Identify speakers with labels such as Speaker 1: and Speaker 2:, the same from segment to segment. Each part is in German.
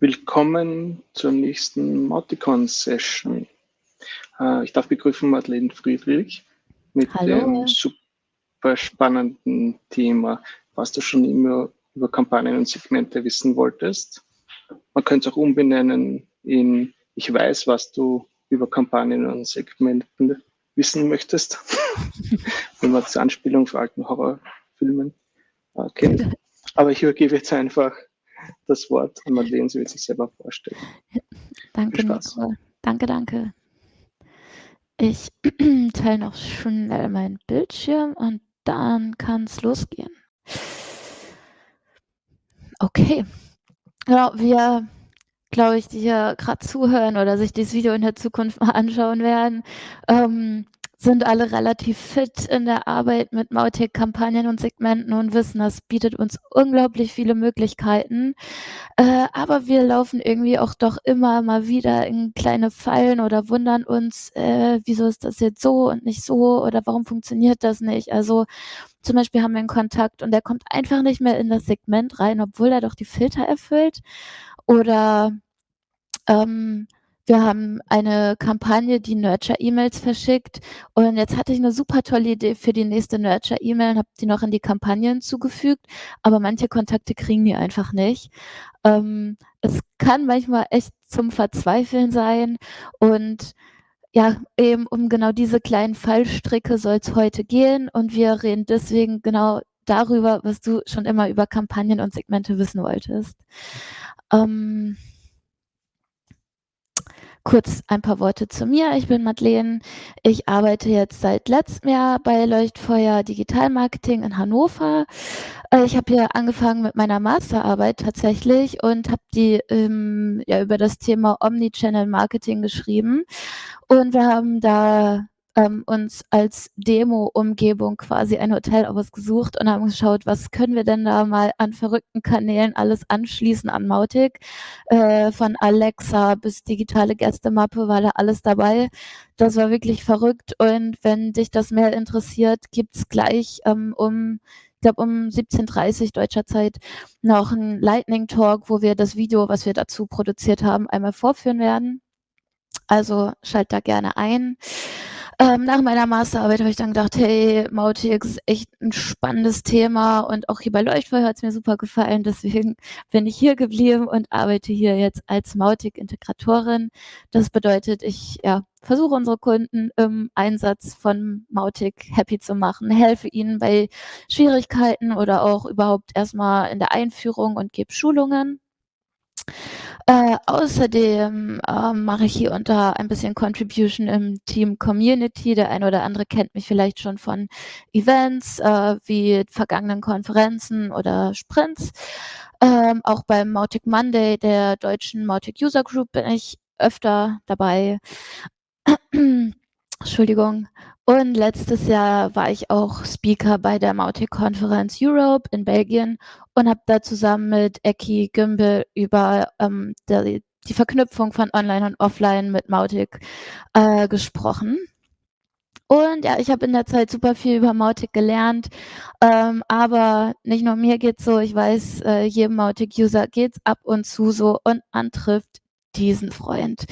Speaker 1: Willkommen zur nächsten Mauticon-Session. Äh, ich darf begrüßen Madeleine Friedrich mit
Speaker 2: Hallo.
Speaker 1: dem super spannenden Thema, was du schon immer über Kampagnen und Segmente wissen wolltest. Man könnte es auch umbenennen in Ich weiß, was du über Kampagnen und Segmenten wissen möchtest, wenn man zur Anspielung für alten Horrorfilmen äh, kennt. Aber ich übergebe jetzt einfach das Wort an Madeleine, sie wird sich selber vorstellen.
Speaker 2: Danke. Danke, danke. Ich teile noch schnell meinen Bildschirm und dann kann es losgehen. Okay. Genau, wir, glaube ich, die hier gerade zuhören oder sich dieses Video in der Zukunft mal anschauen werden, ähm, sind alle relativ fit in der Arbeit mit Mautic-Kampagnen und Segmenten und wissen, das bietet uns unglaublich viele Möglichkeiten. Äh, aber wir laufen irgendwie auch doch immer mal wieder in kleine Fallen oder wundern uns, äh, wieso ist das jetzt so und nicht so oder warum funktioniert das nicht? Also zum Beispiel haben wir einen Kontakt und der kommt einfach nicht mehr in das Segment rein, obwohl er doch die Filter erfüllt. Oder ähm, wir haben eine Kampagne, die Nurture-E-Mails verschickt. Und jetzt hatte ich eine super tolle Idee für die nächste Nurture-E-Mail und habe die noch in die Kampagne hinzugefügt. Aber manche Kontakte kriegen die einfach nicht. Ähm, es kann manchmal echt zum Verzweifeln sein. Und ja, eben um genau diese kleinen Fallstricke soll es heute gehen. Und wir reden deswegen genau darüber, was du schon immer über Kampagnen und Segmente wissen wolltest. Ähm, Kurz ein paar Worte zu mir. Ich bin Madeleine. Ich arbeite jetzt seit letztem Jahr bei Leuchtfeuer Digital Marketing in Hannover. Äh, ich habe hier angefangen mit meiner Masterarbeit tatsächlich und habe die ähm, ja, über das Thema Omnichannel Marketing geschrieben. Und wir haben da ähm, uns als Demo-Umgebung quasi ein Hotel ausgesucht und haben geschaut, was können wir denn da mal an verrückten Kanälen alles anschließen an Mautic. Äh, von Alexa bis digitale Gästemappe war da alles dabei. Das war wirklich verrückt und wenn dich das mehr interessiert, gibt's gleich ähm, um ich glaube um 17.30 deutscher Zeit noch ein Lightning Talk, wo wir das Video, was wir dazu produziert haben, einmal vorführen werden. Also schalt da gerne ein. Ähm, nach meiner Masterarbeit habe ich dann gedacht, hey, Mautic ist echt ein spannendes Thema und auch hier bei Leuchtfeuer hat es mir super gefallen. Deswegen bin ich hier geblieben und arbeite hier jetzt als Mautic-Integratorin. Das bedeutet, ich ja, versuche unsere Kunden im Einsatz von Mautic happy zu machen, helfe ihnen bei Schwierigkeiten oder auch überhaupt erstmal in der Einführung und gebe Schulungen. Äh, außerdem äh, mache ich hier unter ein bisschen Contribution im Team Community. Der eine oder andere kennt mich vielleicht schon von Events äh, wie vergangenen Konferenzen oder Sprints. Ähm, auch beim Mautic Monday der deutschen Mautic User Group bin ich öfter dabei. Entschuldigung. Und letztes Jahr war ich auch Speaker bei der Mautic-Konferenz Europe in Belgien und habe da zusammen mit Eki Gümbel über ähm, die, die, Verknüpfung von Online und Offline mit Mautic äh, gesprochen. Und ja, ich habe in der Zeit super viel über Mautic gelernt, ähm, aber nicht nur mir geht's so, ich weiß, äh, jedem Mautic-User geht's ab und zu so und man trifft diesen Freund.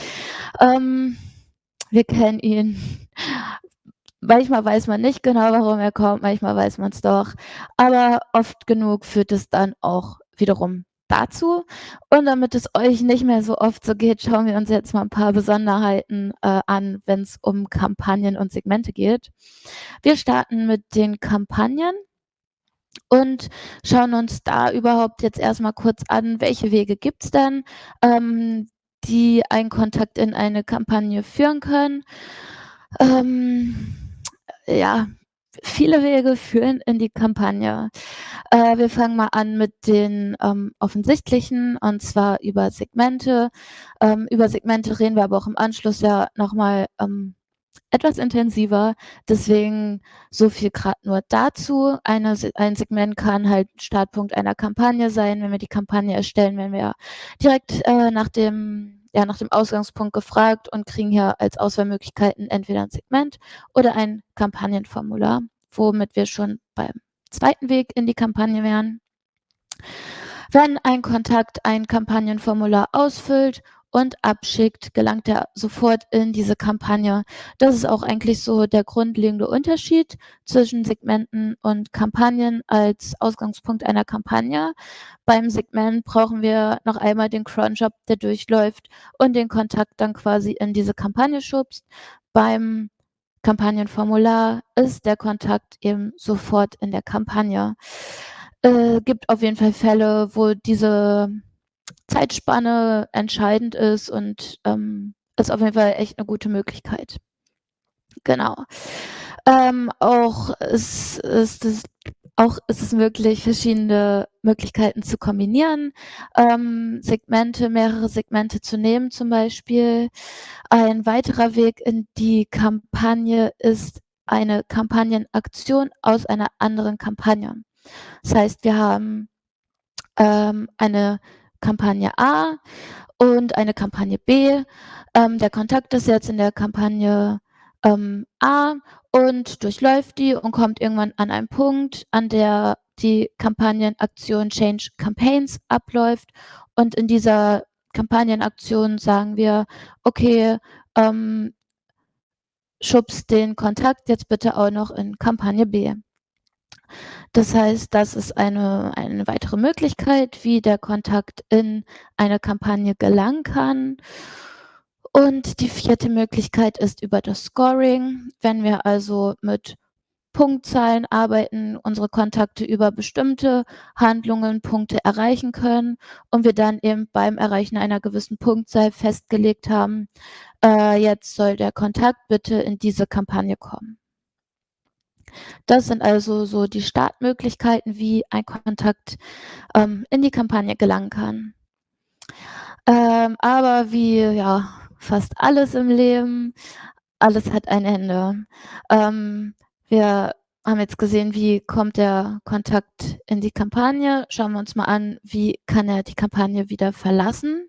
Speaker 2: Ähm, wir kennen ihn Manchmal weiß man nicht genau, warum er kommt, manchmal weiß man es doch. Aber oft genug führt es dann auch wiederum dazu. Und damit es euch nicht mehr so oft so geht, schauen wir uns jetzt mal ein paar Besonderheiten äh, an, wenn es um Kampagnen und Segmente geht. Wir starten mit den Kampagnen und schauen uns da überhaupt jetzt erstmal kurz an, welche Wege gibt es denn, ähm, die einen Kontakt in eine Kampagne führen können. Ähm, ja, viele Wege führen in die Kampagne. Äh, wir fangen mal an mit den ähm, offensichtlichen, und zwar über Segmente. Ähm, über Segmente reden wir aber auch im Anschluss ja nochmal ähm, etwas intensiver. Deswegen so viel gerade nur dazu. Eine, ein Segment kann halt Startpunkt einer Kampagne sein. Wenn wir die Kampagne erstellen, wenn wir direkt äh, nach dem ja, nach dem Ausgangspunkt gefragt und kriegen hier als Auswahlmöglichkeiten entweder ein Segment oder ein Kampagnenformular, womit wir schon beim zweiten Weg in die Kampagne wären. Wenn ein Kontakt ein Kampagnenformular ausfüllt und abschickt, gelangt er sofort in diese Kampagne. Das ist auch eigentlich so der grundlegende Unterschied zwischen Segmenten und Kampagnen als Ausgangspunkt einer Kampagne. Beim Segment brauchen wir noch einmal den Cronjob, der durchläuft und den Kontakt dann quasi in diese Kampagne schubst. Beim Kampagnenformular ist der Kontakt eben sofort in der Kampagne. Äh, gibt auf jeden Fall Fälle, wo diese Zeitspanne entscheidend ist und ähm, ist auf jeden Fall echt eine gute Möglichkeit. Genau. Ähm, auch ist, ist es auch ist es möglich, verschiedene Möglichkeiten zu kombinieren, ähm, Segmente, mehrere Segmente zu nehmen zum Beispiel. Ein weiterer Weg in die Kampagne ist eine Kampagnenaktion aus einer anderen Kampagne. Das heißt, wir haben ähm, eine Kampagne A und eine Kampagne B. Ähm, der Kontakt ist jetzt in der Kampagne ähm, A und durchläuft die und kommt irgendwann an einen Punkt, an der die Kampagnenaktion Change Campaigns abläuft. Und in dieser Kampagnenaktion sagen wir, okay, ähm, schubst den Kontakt jetzt bitte auch noch in Kampagne B. Das heißt, das ist eine, eine weitere Möglichkeit, wie der Kontakt in eine Kampagne gelangen kann. Und die vierte Möglichkeit ist über das Scoring. Wenn wir also mit Punktzahlen arbeiten, unsere Kontakte über bestimmte Handlungen Punkte erreichen können und wir dann eben beim Erreichen einer gewissen Punktzahl festgelegt haben, äh, jetzt soll der Kontakt bitte in diese Kampagne kommen. Das sind also so die Startmöglichkeiten, wie ein Kontakt ähm, in die Kampagne gelangen kann. Ähm, aber wie ja, fast alles im Leben, alles hat ein Ende. Ähm, wir haben jetzt gesehen, wie kommt der Kontakt in die Kampagne. Schauen wir uns mal an, wie kann er die Kampagne wieder verlassen.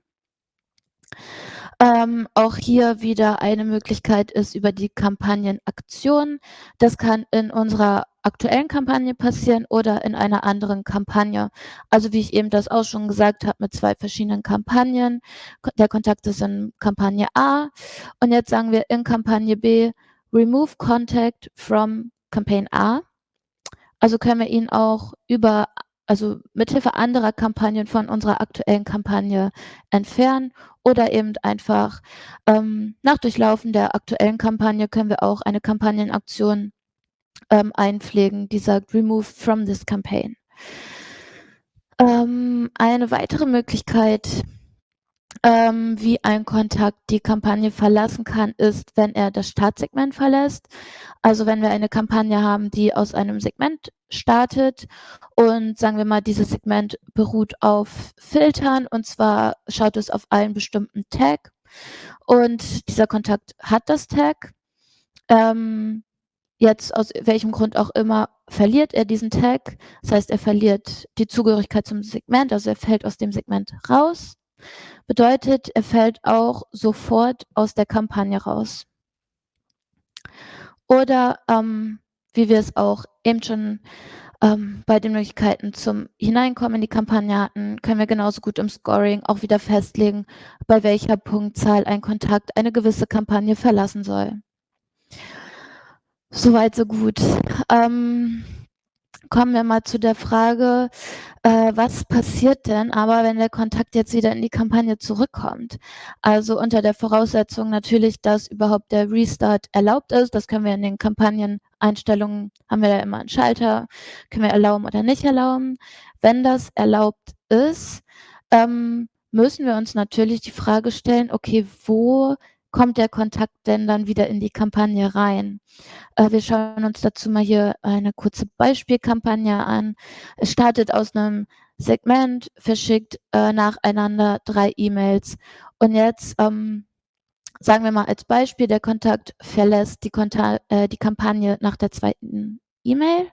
Speaker 2: Ähm, auch hier wieder eine Möglichkeit ist über die Kampagnenaktion. Das kann in unserer aktuellen Kampagne passieren oder in einer anderen Kampagne. Also wie ich eben das auch schon gesagt habe, mit zwei verschiedenen Kampagnen. Der Kontakt ist in Kampagne A und jetzt sagen wir in Kampagne B, remove contact from Campaign A. Also können wir ihn auch über also mithilfe anderer Kampagnen von unserer aktuellen Kampagne entfernen oder eben einfach ähm, nach Durchlaufen der aktuellen Kampagne können wir auch eine Kampagnenaktion ähm, einpflegen, die sagt Remove from this campaign. Ähm, eine weitere Möglichkeit, ähm, wie ein Kontakt die Kampagne verlassen kann, ist, wenn er das Startsegment verlässt. Also wenn wir eine Kampagne haben, die aus einem Segment startet und sagen wir mal, dieses Segment beruht auf Filtern und zwar schaut es auf einen bestimmten Tag und dieser Kontakt hat das Tag. Ähm, jetzt aus welchem Grund auch immer verliert er diesen Tag. Das heißt, er verliert die Zugehörigkeit zum Segment, also er fällt aus dem Segment raus. Bedeutet, er fällt auch sofort aus der Kampagne raus. Oder ähm, wie wir es auch eben schon ähm, bei den Möglichkeiten zum Hineinkommen in die Kampagne hatten, können wir genauso gut im Scoring auch wieder festlegen, bei welcher Punktzahl ein Kontakt eine gewisse Kampagne verlassen soll. Soweit, so gut. Ähm, kommen wir mal zu der Frage, äh, was passiert denn aber, wenn der Kontakt jetzt wieder in die Kampagne zurückkommt? Also unter der Voraussetzung natürlich, dass überhaupt der Restart erlaubt ist. Das können wir in den Kampagneneinstellungen, haben wir ja immer einen Schalter, können wir erlauben oder nicht erlauben. Wenn das erlaubt ist, ähm, müssen wir uns natürlich die Frage stellen, okay, wo kommt der Kontakt denn dann wieder in die Kampagne rein? Äh, wir schauen uns dazu mal hier eine kurze Beispielkampagne an. Es startet aus einem Segment, verschickt äh, nacheinander drei E-Mails. Und jetzt ähm, sagen wir mal als Beispiel, der Kontakt verlässt die, Konta äh, die Kampagne nach der zweiten E-Mail.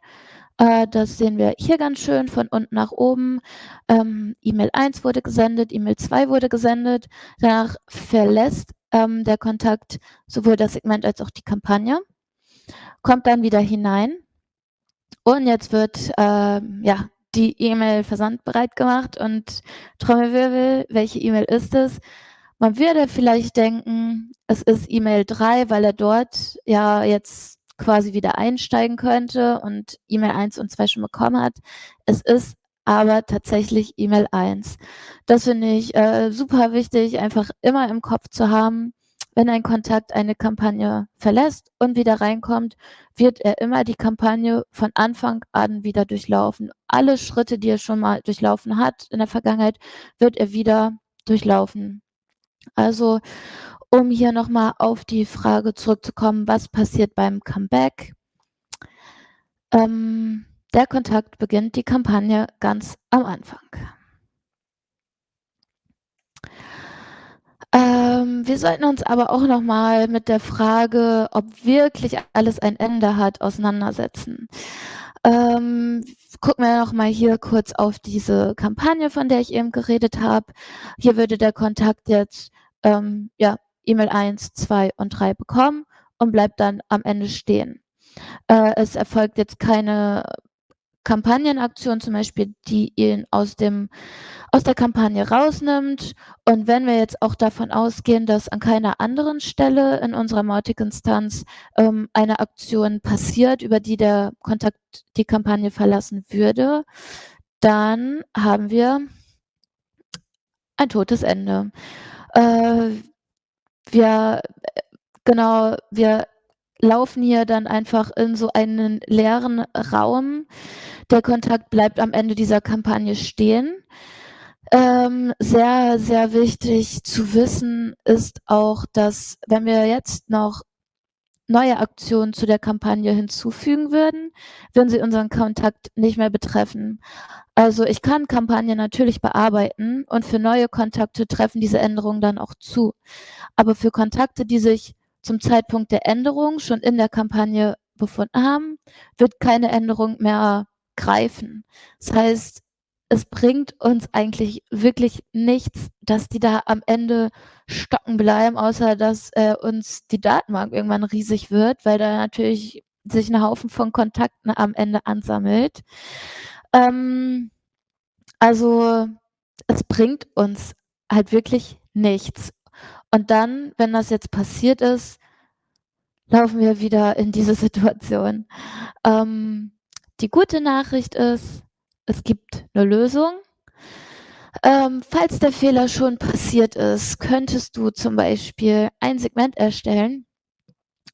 Speaker 2: Äh, das sehen wir hier ganz schön von unten nach oben. Ähm, E-Mail 1 wurde gesendet, E-Mail 2 wurde gesendet. Danach verlässt ähm, der Kontakt sowohl das Segment als auch die Kampagne, kommt dann wieder hinein und jetzt wird äh, ja, die E-Mail versandbereit gemacht und Trommelwirbel, welche E-Mail ist es? Man würde vielleicht denken, es ist E-Mail 3, weil er dort ja jetzt quasi wieder einsteigen könnte und E-Mail 1 und 2 schon bekommen hat. Es ist aber tatsächlich E-Mail 1. Das finde ich äh, super wichtig, einfach immer im Kopf zu haben. Wenn ein Kontakt eine Kampagne verlässt und wieder reinkommt, wird er immer die Kampagne von Anfang an wieder durchlaufen. Alle Schritte, die er schon mal durchlaufen hat in der Vergangenheit, wird er wieder durchlaufen. Also, um hier nochmal auf die Frage zurückzukommen, was passiert beim Comeback? Ähm, der Kontakt beginnt die Kampagne ganz am Anfang. Ähm, wir sollten uns aber auch nochmal mit der Frage, ob wirklich alles ein Ende hat, auseinandersetzen. Ähm, gucken wir nochmal hier kurz auf diese Kampagne, von der ich eben geredet habe. Hier würde der Kontakt jetzt ähm, ja, E-Mail 1, 2 und 3 bekommen und bleibt dann am Ende stehen. Äh, es erfolgt jetzt keine Kampagnenaktion zum Beispiel, die ihn aus, dem, aus der Kampagne rausnimmt. Und wenn wir jetzt auch davon ausgehen, dass an keiner anderen Stelle in unserer Mautic-Instanz ähm, eine Aktion passiert, über die der Kontakt die Kampagne verlassen würde, dann haben wir ein totes Ende. Äh, wir, genau, wir laufen hier dann einfach in so einen leeren Raum. Der Kontakt bleibt am Ende dieser Kampagne stehen. Ähm, sehr, sehr wichtig zu wissen ist auch, dass wenn wir jetzt noch neue Aktionen zu der Kampagne hinzufügen würden, würden sie unseren Kontakt nicht mehr betreffen. Also ich kann Kampagnen natürlich bearbeiten und für neue Kontakte treffen diese Änderungen dann auch zu. Aber für Kontakte, die sich zum Zeitpunkt der Änderung schon in der Kampagne befunden haben, wird keine Änderung mehr greifen. Das heißt, es bringt uns eigentlich wirklich nichts, dass die da am Ende stocken bleiben, außer dass äh, uns die Datenbank irgendwann riesig wird, weil da natürlich sich ein Haufen von Kontakten am Ende ansammelt. Ähm, also es bringt uns halt wirklich nichts. Und dann, wenn das jetzt passiert ist, laufen wir wieder in diese Situation. Ähm, die gute Nachricht ist, es gibt eine Lösung. Ähm, falls der Fehler schon passiert ist, könntest du zum Beispiel ein Segment erstellen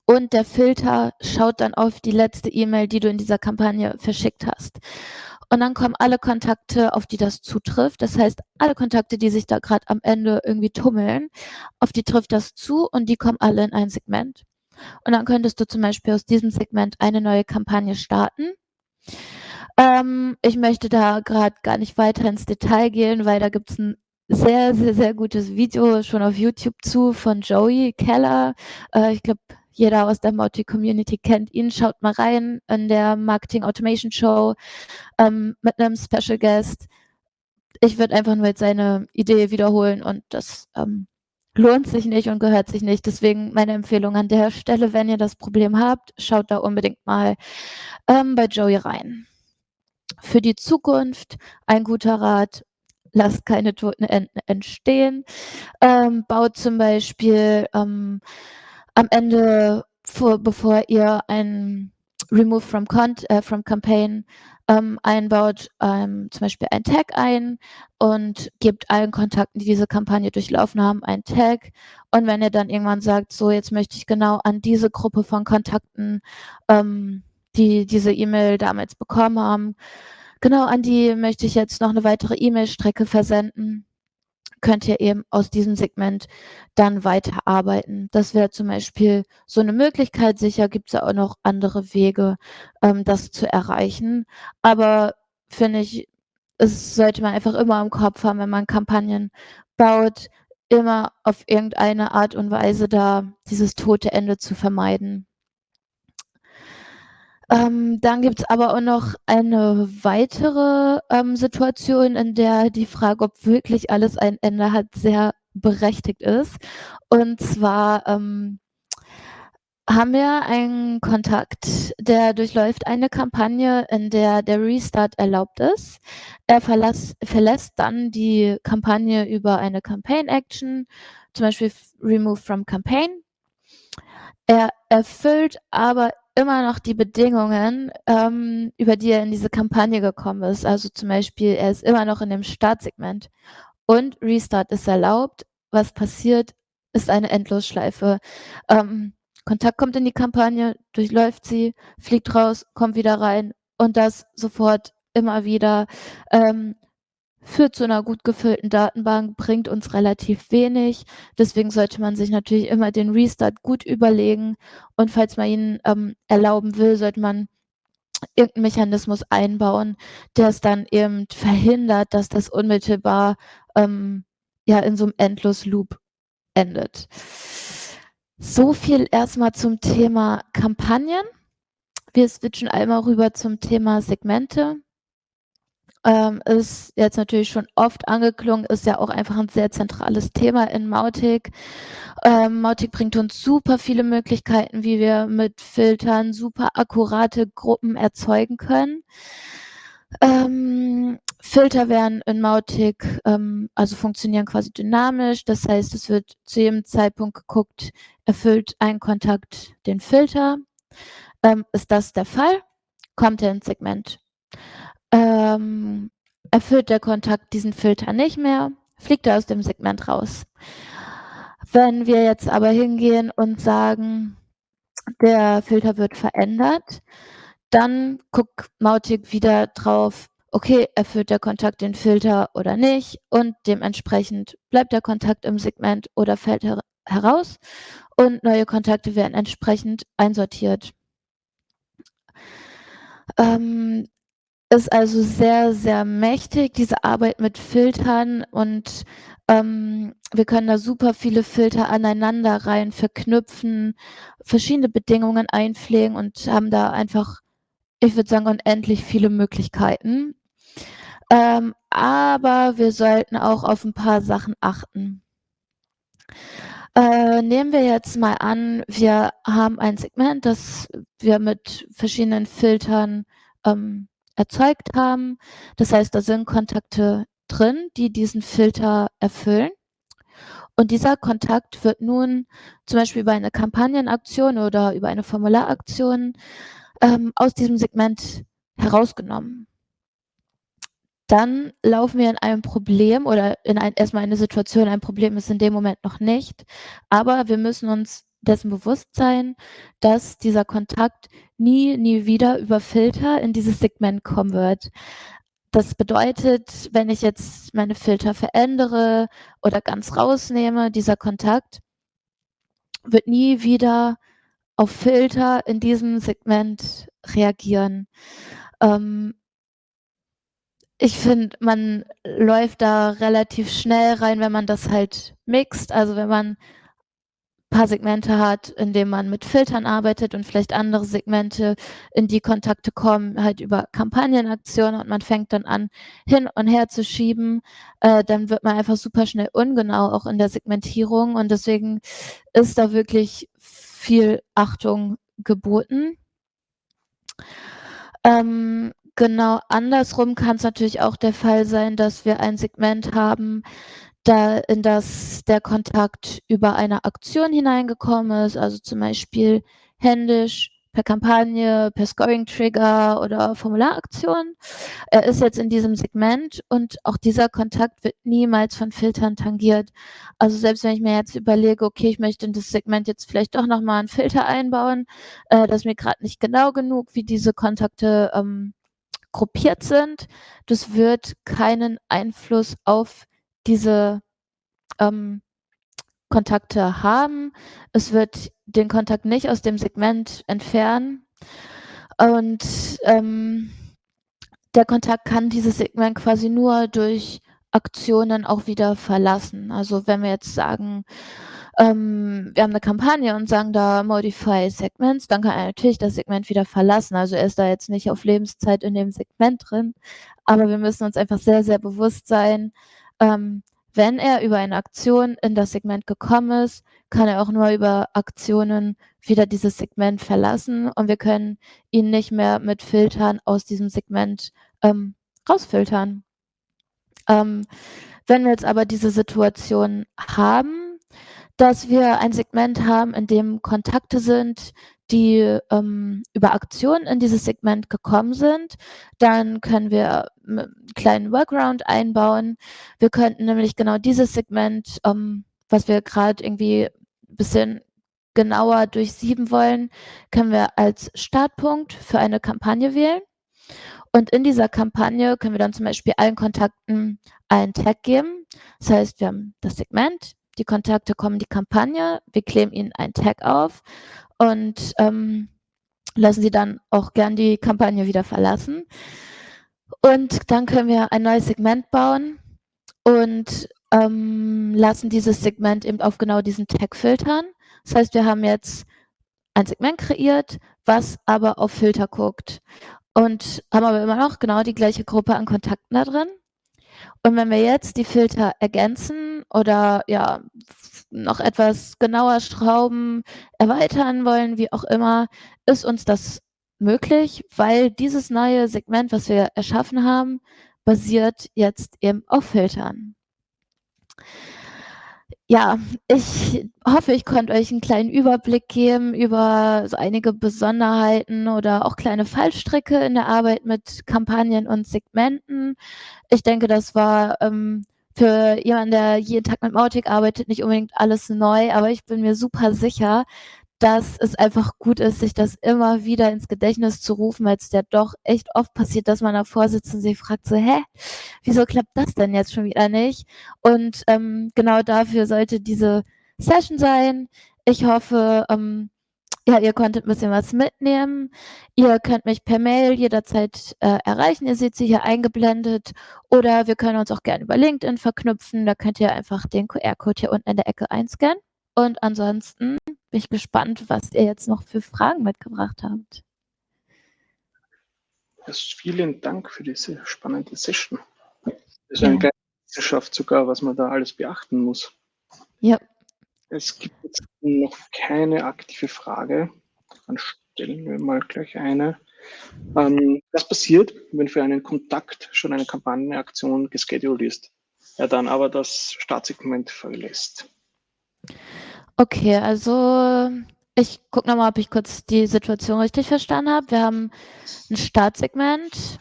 Speaker 2: und der Filter schaut dann auf die letzte E-Mail, die du in dieser Kampagne verschickt hast. Und dann kommen alle Kontakte, auf die das zutrifft. Das heißt, alle Kontakte, die sich da gerade am Ende irgendwie tummeln, auf die trifft das zu und die kommen alle in ein Segment. Und dann könntest du zum Beispiel aus diesem Segment eine neue Kampagne starten. Ähm, ich möchte da gerade gar nicht weiter ins Detail gehen, weil da gibt es ein sehr, sehr, sehr gutes Video schon auf YouTube zu von Joey Keller. Äh, ich glaube, jeder aus der Mautic-Community kennt ihn. Schaut mal rein in der Marketing Automation Show ähm, mit einem Special Guest. Ich würde einfach nur jetzt seine Idee wiederholen und das ähm, lohnt sich nicht und gehört sich nicht. Deswegen meine Empfehlung an der Stelle, wenn ihr das Problem habt, schaut da unbedingt mal ähm, bei Joey rein. Für die Zukunft ein guter Rat, lasst keine toten Enten entstehen. Ähm, baut zum Beispiel ähm, am Ende, vor, bevor ihr ein Remove from, Cont äh, from Campaign ähm, einbaut, ähm, zum Beispiel ein Tag ein und gebt allen Kontakten, die diese Kampagne durchlaufen haben, ein Tag. Und wenn ihr dann irgendwann sagt, so jetzt möchte ich genau an diese Gruppe von Kontakten, ähm, die diese E-Mail damals bekommen haben, genau an die möchte ich jetzt noch eine weitere E-Mail-Strecke versenden, könnt ihr eben aus diesem Segment dann weiterarbeiten. Das wäre zum Beispiel so eine Möglichkeit. Sicher gibt es ja auch noch andere Wege, ähm, das zu erreichen. Aber finde ich, es sollte man einfach immer im Kopf haben, wenn man Kampagnen baut, immer auf irgendeine Art und Weise da dieses tote Ende zu vermeiden. Ähm, dann gibt es aber auch noch eine weitere ähm, Situation, in der die Frage, ob wirklich alles ein Ende hat, sehr berechtigt ist. Und zwar, ähm, haben wir einen Kontakt, der durchläuft eine Kampagne, in der der Restart erlaubt ist. Er verlass, verlässt dann die Kampagne über eine Campaign-Action, zum Beispiel Remove from Campaign. Er erfüllt aber immer noch die Bedingungen, ähm, über die er in diese Kampagne gekommen ist. Also zum Beispiel, er ist immer noch in dem Startsegment und Restart ist erlaubt. Was passiert, ist eine Endlosschleife. Ähm, Kontakt kommt in die Kampagne, durchläuft sie, fliegt raus, kommt wieder rein und das sofort immer wieder. Ähm, führt zu einer gut gefüllten Datenbank, bringt uns relativ wenig. Deswegen sollte man sich natürlich immer den Restart gut überlegen. Und falls man ihn ähm, erlauben will, sollte man irgendeinen Mechanismus einbauen, der es dann eben verhindert, dass das unmittelbar ähm, ja in so einem Endlos-Loop endet. So viel erstmal zum Thema Kampagnen. Wir switchen einmal rüber zum Thema Segmente ähm, ist jetzt natürlich schon oft angeklungen, ist ja auch einfach ein sehr zentrales Thema in Mautic. Ähm, Mautic bringt uns super viele Möglichkeiten, wie wir mit Filtern super akkurate Gruppen erzeugen können. Ähm, Filter werden in Mautic, ähm, also funktionieren quasi dynamisch. Das heißt, es wird zu jedem Zeitpunkt geguckt, erfüllt ein Kontakt den Filter. Ähm, ist das der Fall? Kommt er ins Segment ähm, erfüllt der Kontakt diesen Filter nicht mehr, fliegt er aus dem Segment raus. Wenn wir jetzt aber hingehen und sagen, der Filter wird verändert, dann guckt Mautic wieder drauf, okay, erfüllt der Kontakt den Filter oder nicht und dementsprechend bleibt der Kontakt im Segment oder fällt her heraus und neue Kontakte werden entsprechend einsortiert. Ähm, ist also sehr, sehr mächtig, diese Arbeit mit Filtern und ähm, wir können da super viele Filter aneinander rein verknüpfen, verschiedene Bedingungen einpflegen und haben da einfach, ich würde sagen, unendlich viele Möglichkeiten. Ähm, aber wir sollten auch auf ein paar Sachen achten. Äh, nehmen wir jetzt mal an, wir haben ein Segment, das wir mit verschiedenen Filtern ähm, erzeugt haben. Das heißt, da sind Kontakte drin, die diesen Filter erfüllen. Und dieser Kontakt wird nun zum Beispiel über eine Kampagnenaktion oder über eine Formularaktion ähm, aus diesem Segment herausgenommen. Dann laufen wir in einem Problem oder in ein, erstmal eine Situation, ein Problem ist in dem Moment noch nicht, aber wir müssen uns dessen Bewusstsein, dass dieser Kontakt nie, nie wieder über Filter in dieses Segment kommen wird. Das bedeutet, wenn ich jetzt meine Filter verändere oder ganz rausnehme, dieser Kontakt wird nie wieder auf Filter in diesem Segment reagieren. Ähm, ich finde, man läuft da relativ schnell rein, wenn man das halt mixt. Also wenn man paar Segmente hat, in denen man mit Filtern arbeitet und vielleicht andere Segmente, in die Kontakte kommen, halt über Kampagnenaktionen und man fängt dann an, hin und her zu schieben, äh, dann wird man einfach super schnell ungenau auch in der Segmentierung und deswegen ist da wirklich viel Achtung geboten. Ähm, genau andersrum kann es natürlich auch der Fall sein, dass wir ein Segment haben, da in das der Kontakt über eine Aktion hineingekommen ist, also zum Beispiel händisch, per Kampagne, per Scoring-Trigger oder Formularaktion. Er ist jetzt in diesem Segment und auch dieser Kontakt wird niemals von Filtern tangiert. Also selbst wenn ich mir jetzt überlege, okay, ich möchte in das Segment jetzt vielleicht doch nochmal einen Filter einbauen, äh, das ist mir gerade nicht genau genug, wie diese Kontakte ähm, gruppiert sind, das wird keinen Einfluss auf diese ähm, Kontakte haben. Es wird den Kontakt nicht aus dem Segment entfernen. Und ähm, der Kontakt kann dieses Segment quasi nur durch Aktionen auch wieder verlassen. Also wenn wir jetzt sagen, ähm, wir haben eine Kampagne und sagen da Modify Segments, dann kann er natürlich das Segment wieder verlassen. Also er ist da jetzt nicht auf Lebenszeit in dem Segment drin, aber wir müssen uns einfach sehr, sehr bewusst sein, ähm, wenn er über eine Aktion in das Segment gekommen ist, kann er auch nur über Aktionen wieder dieses Segment verlassen und wir können ihn nicht mehr mit Filtern aus diesem Segment ähm, rausfiltern. Ähm, wenn wir jetzt aber diese Situation haben, dass wir ein Segment haben, in dem Kontakte sind, die ähm, über Aktionen in dieses Segment gekommen sind, dann können wir einen kleinen Workaround einbauen. Wir könnten nämlich genau dieses Segment, ähm, was wir gerade irgendwie ein bisschen genauer durchsieben wollen, können wir als Startpunkt für eine Kampagne wählen. Und in dieser Kampagne können wir dann zum Beispiel allen Kontakten einen Tag geben. Das heißt, wir haben das Segment, die Kontakte kommen die Kampagne, wir kleben ihnen einen Tag auf und ähm, lassen sie dann auch gern die Kampagne wieder verlassen. Und dann können wir ein neues Segment bauen und ähm, lassen dieses Segment eben auf genau diesen Tag filtern. Das heißt, wir haben jetzt ein Segment kreiert, was aber auf Filter guckt und haben aber immer noch genau die gleiche Gruppe an Kontakten da drin. Und wenn wir jetzt die Filter ergänzen oder ja noch etwas genauer schrauben, erweitern wollen, wie auch immer, ist uns das möglich, weil dieses neue Segment, was wir erschaffen haben, basiert jetzt eben auf Filtern. Ja, ich hoffe, ich konnte euch einen kleinen Überblick geben über so einige Besonderheiten oder auch kleine Fallstricke in der Arbeit mit Kampagnen und Segmenten. Ich denke, das war ähm, für jemanden, der jeden Tag mit Mautic arbeitet, nicht unbedingt alles neu, aber ich bin mir super sicher, dass es einfach gut ist, sich das immer wieder ins Gedächtnis zu rufen, weil es ja doch echt oft passiert, dass man davor sitzt und sich fragt so, hä, wieso klappt das denn jetzt schon wieder nicht? Und ähm, genau dafür sollte diese Session sein. Ich hoffe, ähm, ja, ihr konntet ein bisschen was mitnehmen. Ihr könnt mich per Mail jederzeit äh, erreichen. Ihr seht sie hier eingeblendet. Oder wir können uns auch gerne über LinkedIn verknüpfen. Da könnt ihr einfach den QR-Code hier unten in der Ecke einscannen. Und ansonsten bin ich gespannt, was ihr jetzt noch für Fragen mitgebracht habt.
Speaker 1: vielen Dank für diese spannende Session. Das ist ja. eine kleine Wissenschaft sogar, was man da alles beachten muss.
Speaker 2: Ja.
Speaker 1: Es gibt jetzt noch keine aktive Frage. Dann stellen wir mal gleich eine. Ähm, was passiert, wenn für einen Kontakt schon eine Kampagnenaktion gescheduled ist, er dann aber das Startsegment verlässt?
Speaker 2: Okay, also ich gucke nochmal, ob ich kurz die Situation richtig verstanden habe. Wir haben ein Startsegment,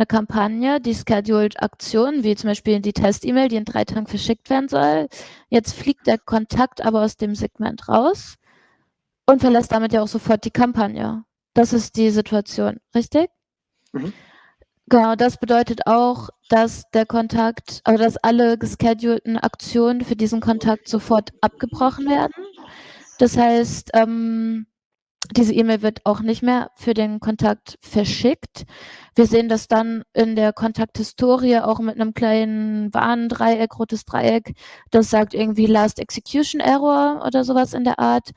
Speaker 2: eine Kampagne, die scheduled Aktionen, wie zum Beispiel die Test-E-Mail, die in drei Tagen verschickt werden soll. Jetzt fliegt der Kontakt aber aus dem Segment raus und verlässt damit ja auch sofort die Kampagne. Das ist die Situation, richtig? Mhm. Genau, das bedeutet auch, dass der Kontakt, also dass alle geschedulten Aktionen für diesen Kontakt sofort abgebrochen werden. Das heißt, ähm, diese E-Mail wird auch nicht mehr für den Kontakt verschickt. Wir sehen das dann in der Kontakthistorie auch mit einem kleinen Warndreieck, rotes Dreieck. Das sagt irgendwie Last Execution Error oder sowas in der Art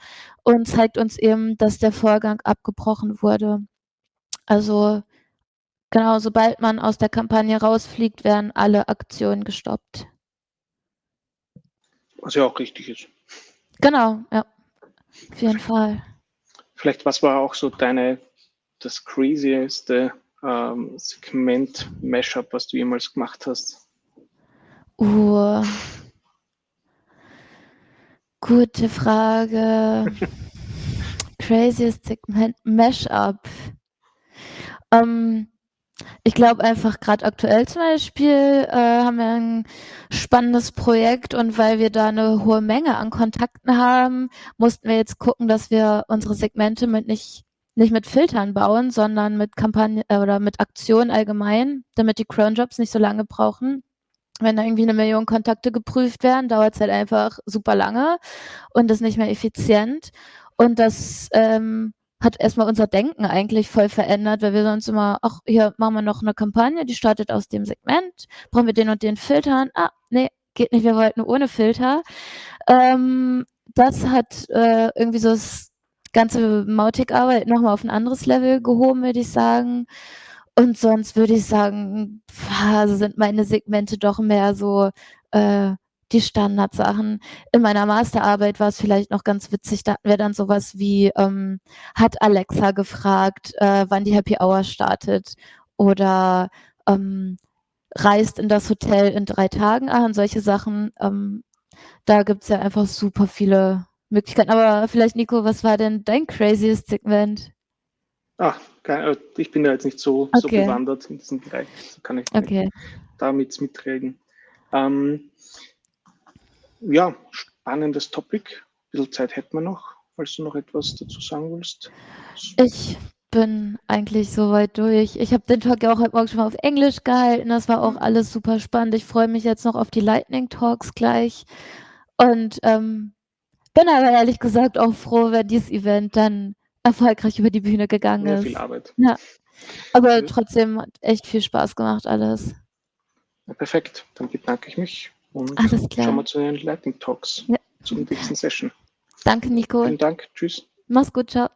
Speaker 2: und zeigt uns eben, dass der Vorgang abgebrochen wurde. Also genau, sobald man aus der Kampagne rausfliegt, werden alle Aktionen gestoppt.
Speaker 1: Was ja auch richtig ist.
Speaker 2: Genau, ja. Auf jeden Fall.
Speaker 1: Vielleicht, was war auch so deine, das crazieste ähm, Segment-Mashup, was du jemals gemacht hast?
Speaker 2: Uh, gute Frage. craziest Segment-Mashup. Ähm, ich glaube einfach gerade aktuell zum Beispiel äh, haben wir ein spannendes Projekt und weil wir da eine hohe Menge an Kontakten haben, mussten wir jetzt gucken, dass wir unsere Segmente mit nicht nicht mit Filtern bauen, sondern mit Kampagnen äh, oder mit Aktionen allgemein, damit die Cronjobs nicht so lange brauchen. Wenn da irgendwie eine Million Kontakte geprüft werden, dauert es halt einfach super lange und ist nicht mehr effizient. Und das ähm, hat erstmal unser Denken eigentlich voll verändert, weil wir sonst immer, ach, hier machen wir noch eine Kampagne, die startet aus dem Segment, brauchen wir den und den Filtern. Ah, nee, geht nicht, wir wollten ohne Filter. Ähm, das hat äh, irgendwie so das ganze Mautic-Arbeit nochmal auf ein anderes Level gehoben, würde ich sagen. Und sonst würde ich sagen, also sind meine Segmente doch mehr so äh, die Standardsachen. In meiner Masterarbeit war es vielleicht noch ganz witzig, da hatten wir dann sowas wie, ähm, hat Alexa gefragt, äh, wann die Happy Hour startet oder ähm, reist in das Hotel in drei Tagen an, solche Sachen. Ähm, da gibt's ja einfach super viele Möglichkeiten. Aber vielleicht, Nico, was war denn dein craziest Segment?
Speaker 1: Ah, äh, ich bin da jetzt nicht so, okay. so bewandert in diesem Bereich. Kann ich okay. damit mitreden. Ähm, ja, spannendes Topic. Ein bisschen Zeit hätten wir noch, falls du noch etwas dazu sagen willst.
Speaker 2: Ich bin eigentlich soweit durch. Ich habe den Talk ja auch heute Morgen schon mal auf Englisch gehalten. Das war auch alles super spannend. Ich freue mich jetzt noch auf die Lightning Talks gleich. Und ähm, bin aber ehrlich gesagt auch froh, wenn dieses Event dann erfolgreich über die Bühne gegangen ist.
Speaker 1: viel Arbeit.
Speaker 2: Ja. Aber trotzdem hat echt viel Spaß gemacht alles.
Speaker 1: Ja, perfekt, dann bedanke ich mich und
Speaker 2: alles klar.
Speaker 1: schauen wir zu den Lightning Talks, ja. zur nächsten Session.
Speaker 2: Danke, Nico.
Speaker 1: Vielen Dank, tschüss.
Speaker 2: Mach's gut, ciao.